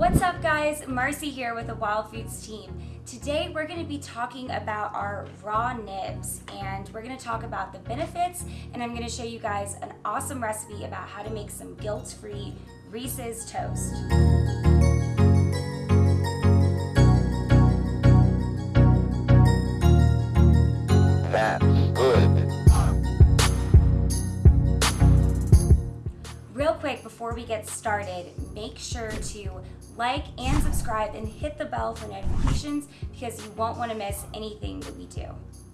What's up guys? Marcy here with the Wild Foods team. Today we're going to be talking about our raw nibs and we're going to talk about the benefits and I'm going to show you guys an awesome recipe about how to make some guilt-free Reese's toast. Before we get started, make sure to like and subscribe and hit the bell for notifications because you won't want to miss anything that we do.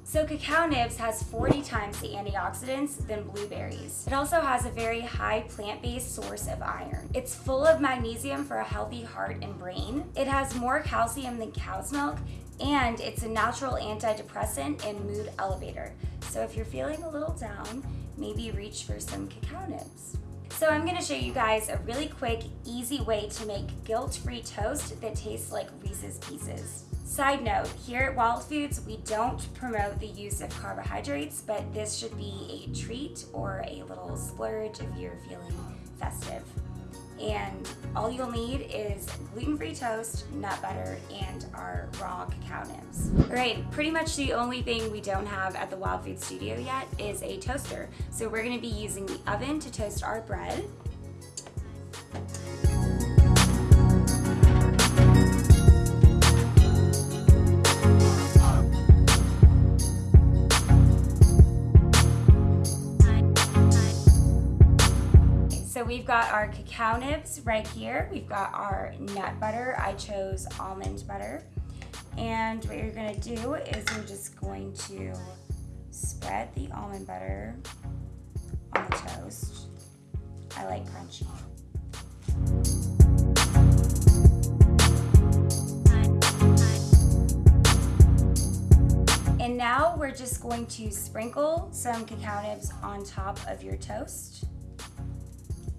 So cacao nibs has 40 times the antioxidants than blueberries. It also has a very high plant-based source of iron. It's full of magnesium for a healthy heart and brain. It has more calcium than cow's milk and it's a natural antidepressant and mood elevator. So if you're feeling a little down, maybe reach for some cacao nibs. So I'm gonna show you guys a really quick, easy way to make guilt-free toast that tastes like Reese's Pieces. Side note, here at Wild Foods, we don't promote the use of carbohydrates, but this should be a treat or a little splurge if you're feeling festive. And all you'll need is gluten-free toast, nut butter, and our raw cacao nibs. All right, pretty much the only thing we don't have at the Wild Food Studio yet is a toaster. So we're gonna be using the oven to toast our bread. So we've got our cacao nibs right here. We've got our nut butter. I chose almond butter. And what you're gonna do is you're just going to spread the almond butter on the toast. I like crunchy. And now we're just going to sprinkle some cacao nibs on top of your toast.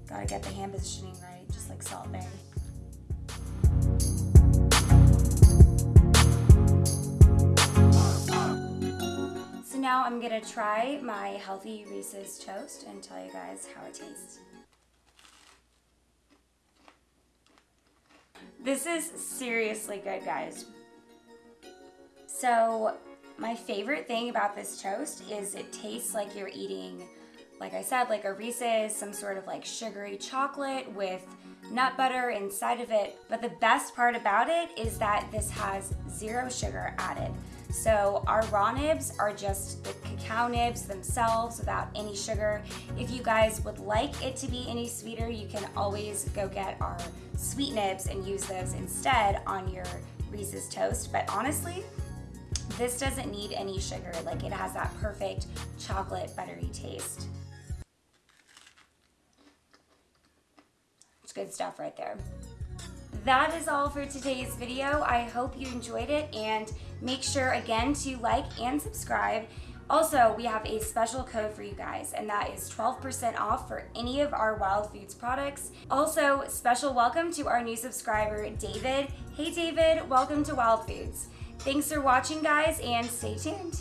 Gotta get the hand positioning right, just like Salt Bae. So now I'm gonna try my healthy Reese's toast and tell you guys how it tastes. This is seriously good, guys. So my favorite thing about this toast is it tastes like you're eating like I said, like a Reese's, some sort of like sugary chocolate with nut butter inside of it. But the best part about it is that this has zero sugar added. So our raw nibs are just the cacao nibs themselves without any sugar. If you guys would like it to be any sweeter, you can always go get our sweet nibs and use those instead on your Reese's toast. But honestly, this doesn't need any sugar. Like it has that perfect chocolate buttery taste. Good stuff right there. That is all for today's video. I hope you enjoyed it and make sure again to like and subscribe. Also, we have a special code for you guys, and that is 12% off for any of our Wild Foods products. Also, special welcome to our new subscriber, David. Hey David, welcome to Wild Foods. Thanks for watching guys and stay tuned.